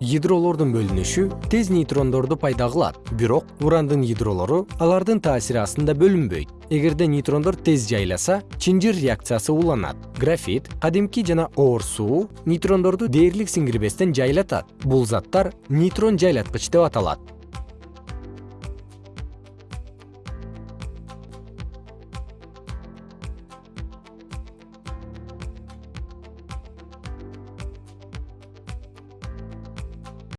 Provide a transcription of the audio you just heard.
ядролордун бөлүнүшү тез нейтрондорду пайда кылат. Бирок урандын ядролору алардын таасири астында бөлүнбөйт. Эгерде нейтрондор тез жайласа чынжыр реакциясы уланат. Графит кадимки жана оор суу нейтрондорду дээрлик сиңирбестен жайлатат. Бул заттар нейтрон жайлаткыч деп аталат.